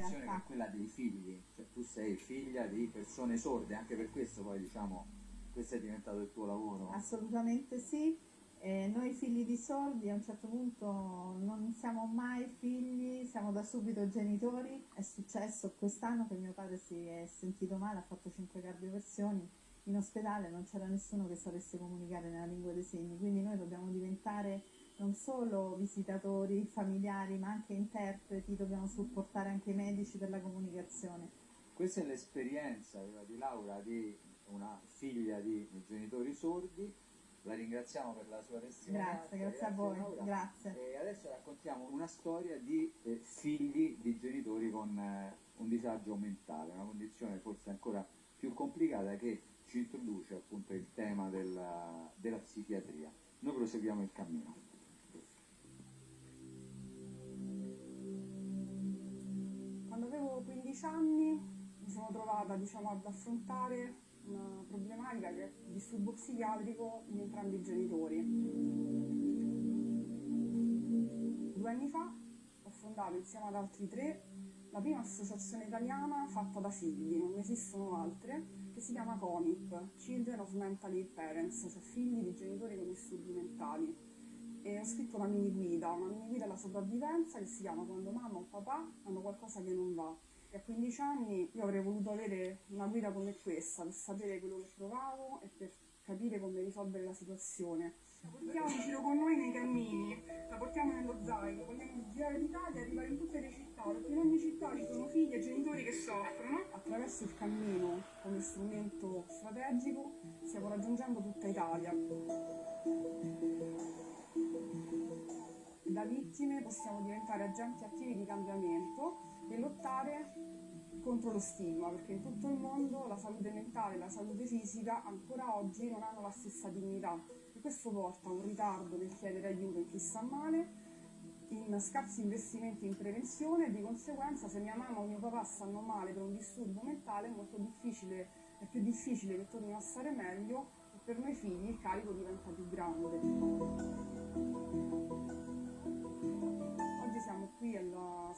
condizione realtà. che è quella dei figli, cioè tu sei figlia di persone sorde, anche per questo poi diciamo questo è diventato il tuo lavoro. Assolutamente sì. Eh, noi figli di sordi a un certo punto non siamo mai figli, siamo da subito genitori. È successo quest'anno che mio padre si è sentito male, ha fatto cinque cardioversioni. In ospedale non c'era nessuno che sapesse comunicare nella lingua dei segni, quindi noi dobbiamo diventare non solo visitatori, familiari, ma anche interpreti, dobbiamo supportare anche i medici per la comunicazione. Questa è l'esperienza di Laura di una figlia di genitori sordi. La ringraziamo per la sua testimonianza. Grazie, grazie a voi, Laura. grazie. E adesso raccontiamo una storia di eh, figli di genitori con eh, un disagio mentale, una condizione forse ancora più complicata che ci introduce appunto il tema della, della psichiatria. Noi proseguiamo il cammino. Avevo 15 anni mi sono trovata diciamo, ad affrontare una problematica che è il disturbo psichiatrico in entrambi i genitori. Due anni fa ho fondato insieme ad altri tre la prima associazione italiana fatta da figli, non ne esistono altre, che si chiama COMIP, Children of Mentally Parents, cioè figli di genitori con disturbi mentali. E ho scritto una mini guida, una mini guida alla sopravvivenza che si chiama Quando mamma o papà hanno qualcosa che non va. E a 15 anni io avrei voluto avere una guida come questa per sapere quello che provavo e per capire come risolvere la situazione. La portiamo in giro con noi nei cammini, la portiamo nello zaino, vogliamo girare l'Italia e arrivare in tutte le città, perché in ogni città ci sono figli e genitori che soffrono. Attraverso il cammino come strumento strategico stiamo raggiungendo tutta Italia. Vittime possiamo diventare agenti attivi di cambiamento e lottare contro lo stigma, perché in tutto il mondo la salute mentale e la salute fisica ancora oggi non hanno la stessa dignità e questo porta a un ritardo nel chiedere aiuto in chi sta male, in scarsi investimenti in prevenzione e di conseguenza se mia mamma o mio papà stanno male per un disturbo mentale è molto difficile, è più difficile che tornino a stare meglio e per noi figli il carico diventa più grande.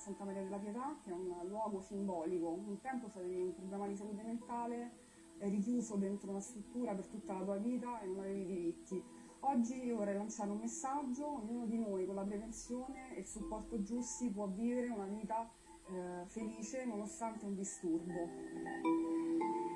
Santa Maria della Pietà, che è un luogo simbolico. Un tempo se avevi un problema di salute mentale, eri chiuso dentro una struttura per tutta la tua vita e non avevi diritti. Oggi io vorrei lanciare un messaggio, ognuno di noi con la prevenzione e il supporto giusti può vivere una vita eh, felice nonostante un disturbo.